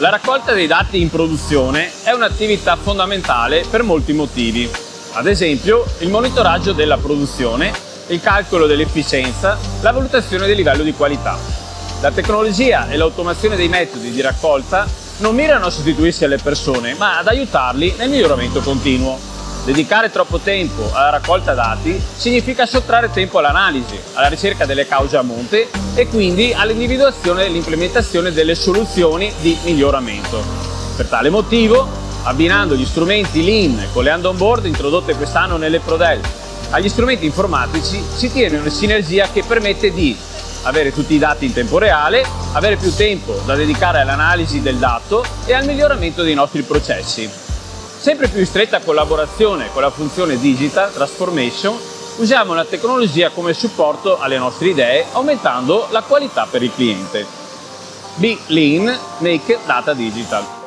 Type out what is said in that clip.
La raccolta dei dati in produzione è un'attività fondamentale per molti motivi. Ad esempio, il monitoraggio della produzione, il calcolo dell'efficienza, la valutazione del livello di qualità. La tecnologia e l'automazione dei metodi di raccolta non mirano a sostituirsi alle persone, ma ad aiutarli nel miglioramento continuo. Dedicare troppo tempo alla raccolta dati significa sottrarre tempo all'analisi, alla ricerca delle cause a monte e quindi all'individuazione e all'implementazione delle soluzioni di miglioramento. Per tale motivo, abbinando gli strumenti Lean con le hand on board introdotte quest'anno nelle Prodel agli strumenti informatici si tiene una sinergia che permette di avere tutti i dati in tempo reale, avere più tempo da dedicare all'analisi del dato e al miglioramento dei nostri processi. Sempre più in stretta collaborazione con la funzione Digital Transformation, usiamo la tecnologia come supporto alle nostre idee, aumentando la qualità per il cliente. Be Lean, Make Data Digital.